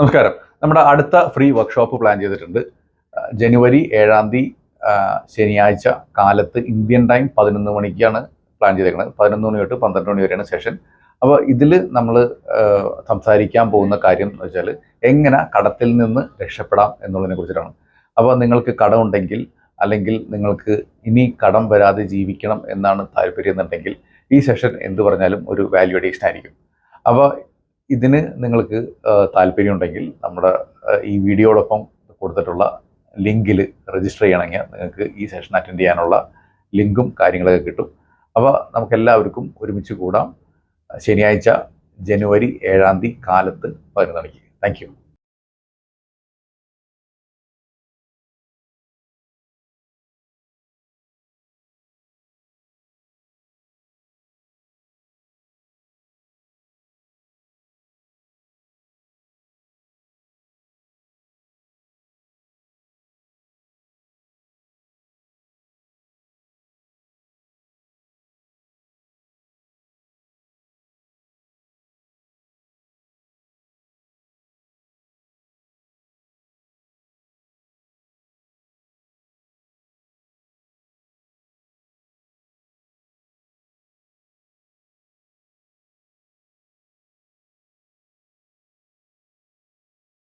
നമസ്കാരം. നമ്മുടെ അടുത്ത ഫ്രീ വർക്ക്ഷോപ്പ് പ്ലാൻ ചെയ്തിട്ടുണ്ട്. ജനുവരി ഏഴാം തീയതി ശനിയാഴ്ച കാലത്ത് ഇന്ത്യൻ ടൈം പതിനൊന്ന് മണിക്കാണ് പ്ലാൻ ചെയ്തേക്കുന്നത് പതിനൊന്ന് മണി തൊട്ട് പന്ത്രണ്ട് മണി വരെയാണ് സെഷൻ അപ്പോൾ ഇതിൽ നമ്മൾ സംസാരിക്കാൻ പോകുന്ന കാര്യം എന്ന് വെച്ചാൽ എങ്ങനെ കടത്തിൽ നിന്ന് രക്ഷപ്പെടാം എന്നുള്ളതിനെ കുറിച്ചിട്ടാണ്. അപ്പോൾ നിങ്ങൾക്ക് കടം ഉണ്ടെങ്കിൽ അല്ലെങ്കിൽ നിങ്ങൾക്ക് ഇനി കടം വരാതെ ജീവിക്കണം എന്നാണ് താല്പര്യം എന്നുണ്ടെങ്കിൽ ഈ സെഷൻ എന്ത് പറഞ്ഞാലും ഒരു വാല്യൂ അഡീഷൻ ആയിരിക്കും. അപ്പോൾ ഇതിന് നിങ്ങൾക്ക് താല്പര്യമുണ്ടെങ്കിൽ നമ്മുടെ ഈ വീഡിയോടൊപ്പം കൊടുത്തിട്ടുള്ള ലിങ്കിൽ രജിസ്റ്റർ ചെയ്യണമെങ്കിൽ നിങ്ങൾക്ക് ഈ സെഷൻ അറ്റൻഡ് ചെയ്യാനുള്ള ലിങ്കും കാര്യങ്ങളൊക്കെ കിട്ടും. അപ്പോൾ നമുക്കെല്ലാവർക്കും ഒരുമിച്ച് കൂടാം. ശനിയാഴ്ച ജനുവരി ഏഴാം തീയതി കാലത്ത് പതിനൊന്ന് മണിക്ക്. താങ്ക്